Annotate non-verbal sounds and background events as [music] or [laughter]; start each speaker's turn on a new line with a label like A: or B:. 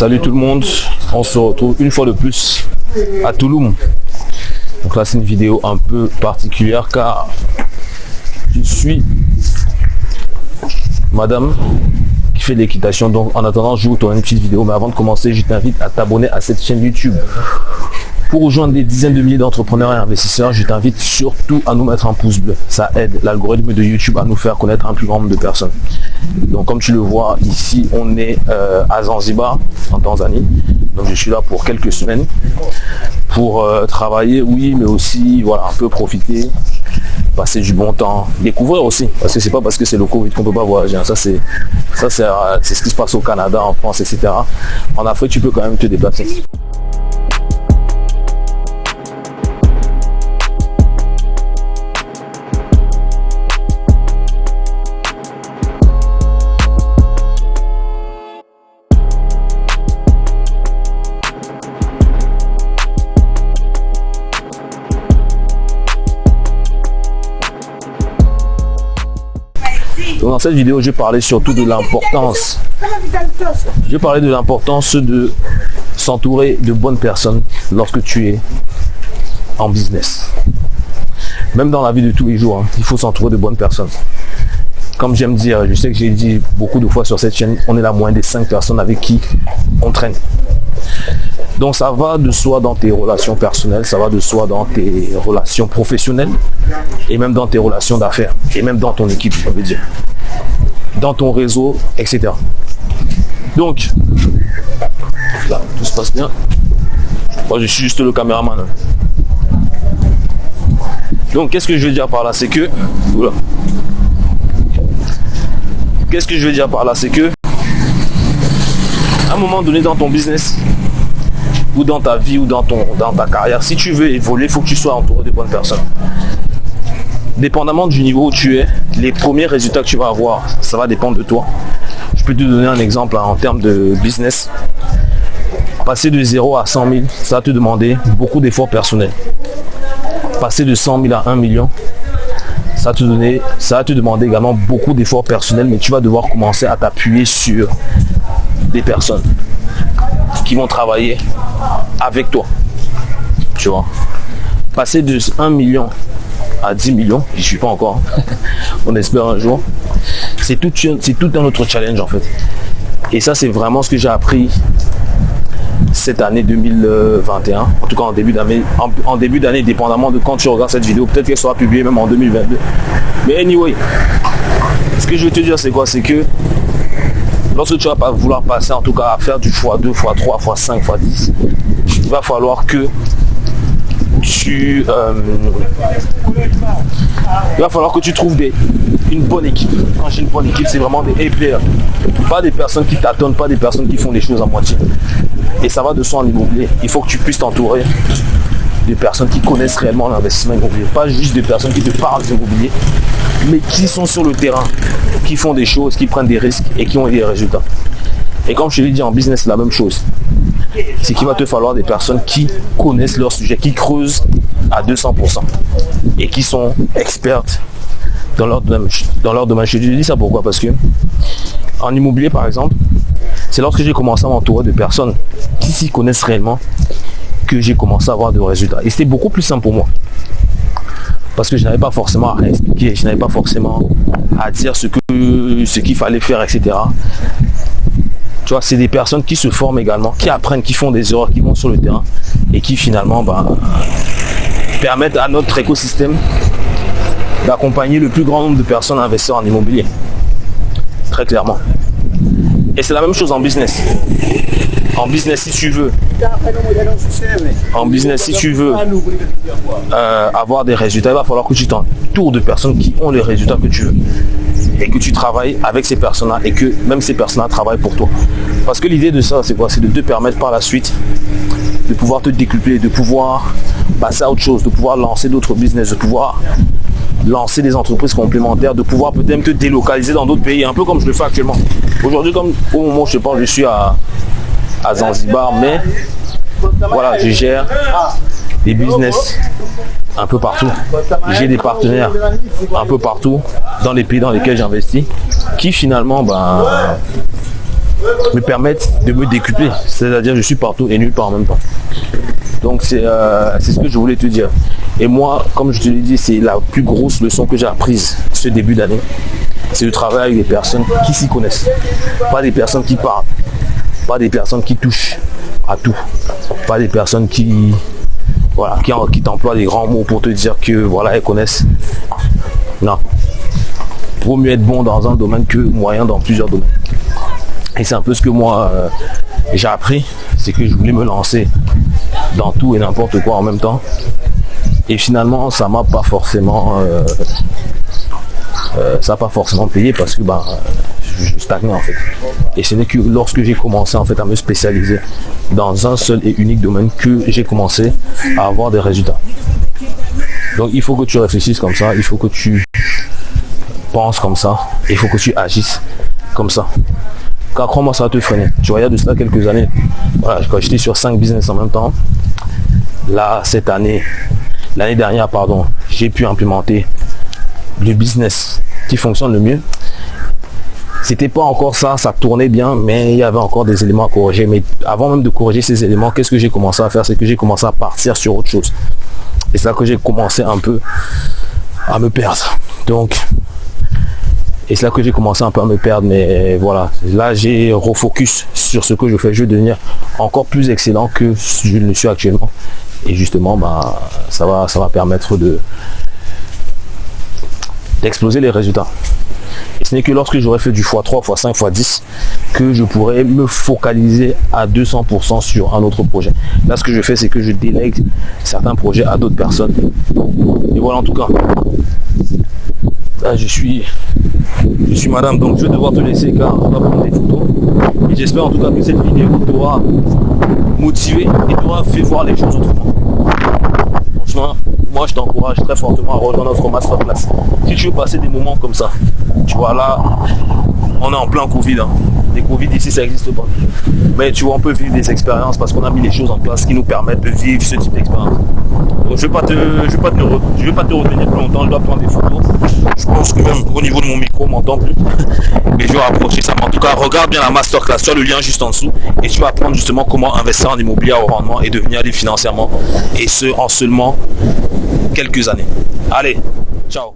A: Salut tout le monde, on se retrouve une fois de plus à Touloum. Donc là c'est une vidéo un peu particulière car je suis madame qui fait l'équitation. Donc en attendant je vous tourne une petite vidéo mais avant de commencer je t'invite à t'abonner à cette chaîne YouTube pour rejoindre des dizaines de milliers d'entrepreneurs et investisseurs, je t'invite surtout à nous mettre un pouce bleu. Ça aide l'algorithme de YouTube à nous faire connaître un plus grand nombre de personnes. Donc comme tu le vois, ici on est euh, à Zanzibar, en Tanzanie. Donc je suis là pour quelques semaines pour euh, travailler, oui, mais aussi voilà, un peu profiter, passer du bon temps, découvrir aussi. Parce que c'est pas parce que c'est le Covid qu'on peut pas voyager. Hein. Ça euh, c'est ce qui se passe au Canada, en France, etc. En Afrique, tu peux quand même te déplacer. Dans cette vidéo, je parlais surtout de l'importance. Je parlais de l'importance de s'entourer de bonnes personnes lorsque tu es en business. Même dans la vie de tous les jours, hein, il faut s'entourer de bonnes personnes. Comme j'aime dire, je sais que j'ai dit beaucoup de fois sur cette chaîne, on est la moyenne des cinq personnes avec qui on traîne. Donc ça va de soi dans tes relations personnelles, ça va de soi dans tes relations professionnelles et même dans tes relations d'affaires et même dans ton équipe, je veux dire, dans ton réseau, etc. Donc, là, tout se passe bien. Moi, je suis juste le caméraman. Donc, qu'est-ce que je veux dire par là? C'est que... Qu'est-ce que je veux dire par là? C'est que... À un moment donné dans ton business, ou dans ta vie ou dans, ton, dans ta carrière, si tu veux évoluer, il faut que tu sois entouré de bonnes personnes. Dépendamment du niveau où tu es, les premiers résultats que tu vas avoir, ça va dépendre de toi. Je peux te donner un exemple hein, en termes de business. Passer de 0 à 100 000, ça va te demander beaucoup d'efforts personnels. Passer de 100 000 à 1 million, ça va te, donner, ça va te demander également beaucoup d'efforts personnels, mais tu vas devoir commencer à t'appuyer sur des personnes qui vont travailler avec toi. Tu vois. Passer de 1 million à 10 millions, je suis pas encore. [laughs] On espère un jour. C'est tout, c'est tout un autre challenge en fait. Et ça, c'est vraiment ce que j'ai appris cette année 2021. En tout cas, en début d'année, en, début d'année, dépendamment de quand tu regardes cette vidéo, peut-être qu'elle sera publiée même en 2022. Mais anyway, ce que je veux te dire, c'est quoi? C'est que lorsque tu vas pas vouloir passer en tout cas à faire du x2, x3, x5, x10, il va falloir que tu euh, il va falloir que tu trouves des, une bonne équipe. Quand j'ai une bonne équipe, c'est vraiment des A-players. Pas des personnes qui t'attendent, pas des personnes qui font les choses à moitié. Et ça va de soi en immobilier. Il faut que tu puisses t'entourer de personnes qui connaissent réellement l'investissement immobilier. Pas juste des personnes qui te parlent d'immobilier, mais qui sont sur le terrain, qui font des choses, qui prennent des risques et qui ont des résultats. Et comme je l'ai dit en business, c'est la même chose. C'est qu'il va te falloir des personnes qui connaissent leur sujet, qui creusent à 200% et qui sont expertes dans leur domaine. Dans leur domaine. Je dis ça pourquoi? Parce que en immobilier, par exemple, c'est lorsque j'ai commencé à m'entourer de personnes qui s'y connaissent réellement que j'ai commencé à avoir de résultats. Et c'était beaucoup plus simple pour moi parce que je n'avais pas forcément à expliquer, je n'avais pas forcément à dire ce que ce qu'il fallait faire, etc. Tu vois, c'est des personnes qui se forment également, qui apprennent, qui font des erreurs, qui vont sur le terrain et qui finalement bah, permettent à notre écosystème d'accompagner le plus grand nombre de personnes à investir en immobilier. Très clairement. Et c'est la même chose en business. En business, si tu veux, en business, si tu veux euh, avoir des résultats, il va falloir que tu t'entoures de personnes qui ont les résultats que tu veux. Et que tu travailles avec ces personnes-là et que même ces personnes-là travaillent pour toi. Parce que l'idée de ça, c'est quoi? C'est de te permettre par la suite de pouvoir te décupler, de pouvoir passer à autre chose, de pouvoir lancer d'autres business, de pouvoir lancer des entreprises complémentaires, de pouvoir peut-être te délocaliser dans d'autres pays, un peu comme je le fais actuellement. Aujourd'hui, comme au moment où je parle, je suis à, à Zanzibar, mais voilà, je gère des business un peu partout. J'ai des partenaires un peu partout dans les pays dans lesquels j'investis qui finalement ben, me permettent de me décupler. C'est-à-dire je suis partout et nulle part en même temps. Donc c'est euh, c'est ce que je voulais te dire. Et moi, comme je te l'ai dit, c'est la plus grosse leçon que j'ai apprise ce début d'année. C'est de travailler avec des personnes qui s'y connaissent. Pas des personnes qui parlent. Pas des personnes qui touchent à tout. Pas des personnes qui voilà, qui, qui t'emploient des grands mots pour te dire que voilà, elles connaissent. Non. Vaut mieux être bon dans un domaine que moyen dans plusieurs domaines. Et c'est un peu ce que moi euh, j'ai appris, c'est que je voulais me lancer dans tout et n'importe quoi en même temps. Et finalement, ça m'a pas forcément, euh, euh, ça pas forcément payé parce que bah, je, en fait. Et ce n'est que lorsque j'ai commencé en fait à me spécialiser dans un seul et unique domaine que j'ai commencé à avoir des résultats. Donc il faut que tu réfléchisses comme ça, il faut que tu penses comme ça, il faut que tu agisses comme ça. Car crois-moi, ça va te freiner. Tu regardes de cela quelques années. Voilà, quand j'étais sur 5 business en même temps, là, cette année, l'année dernière, pardon, j'ai pu implémenter le business qui fonctionne le mieux. C'était pas encore ça, ça tournait bien, mais il y avait encore des éléments à corriger. Mais avant même de corriger ces éléments, qu'est-ce que j'ai commencé à faire? C'est que j'ai commencé à partir sur autre chose. Et c'est là que j'ai commencé un peu à me perdre. Donc, et c'est là que j'ai commencé un peu à me perdre. Mais voilà, là j'ai refocus sur ce que je fais. Je vais devenir encore plus excellent que je ne suis actuellement. Et justement, bah, ça, va, ça va permettre de d'exploser les résultats. Ce n'est que lorsque j'aurai fait du x3, x5, x10 que je pourrai me focaliser à 200% sur un autre projet. Là, ce que je fais, c'est que je délègue certains projets à d'autres personnes. Et voilà en tout cas. Je suis, je suis madame, donc je vais devoir te laisser car on va prendre des photos. Et j'espère en tout cas que cette vidéo t'aura motivé et t'aura fait voir les choses autrement. Moi je t'encourage très fortement à rejoindre notre masterclass. Si tu veux passer des moments comme ça, tu vois là, on est en plein Covid. Hein. Les Covid ici, ça n'existe pas. Mais tu vois, on peut vivre des expériences parce qu'on a mis les choses en place qui nous permettent de vivre ce type d'expérience. Je ne vais pas te, je vais pas te, vais pas te retenir plus longtemps. Je dois prendre des photos. Je pense que même au niveau de mon micro, on m'entend plus. Mais je vais rapprocher ça. En tout cas, regarde bien la masterclass. As le lien juste en dessous et tu vas apprendre justement comment investir en immobilier au rendement et devenir libre financièrement. Et ce, en seulement quelques années. Allez, ciao